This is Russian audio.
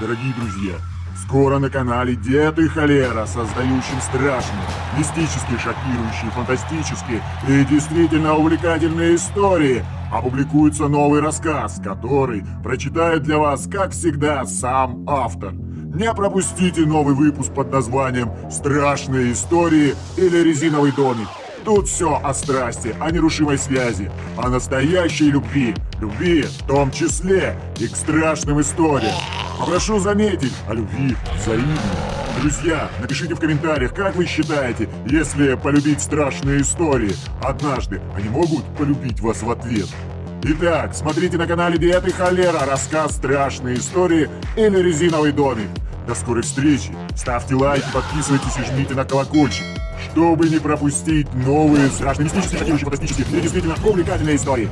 Дорогие друзья, скоро на канале Дед и Холера, создающим страшные, мистические, шокирующие, фантастические и действительно увлекательные истории, опубликуется новый рассказ, который прочитает для вас, как всегда, сам автор. Не пропустите новый выпуск под названием «Страшные истории» или «Резиновый домик». Тут все о страсти, о нерушимой связи, о настоящей любви, любви в том числе и к страшным историям. Попрошу заметить, о любви взаимной. Друзья, напишите в комментариях, как вы считаете, если полюбить страшные истории, однажды они могут полюбить вас в ответ? Итак, смотрите на канале Диет и Холера рассказ «Страшные истории» или «Резиновый домик». До скорой встречи, ставьте лайки, подписывайтесь и жмите на колокольчик, чтобы не пропустить новые страшные, мистические, шокирующие, фантастические и действительно увлекательные истории.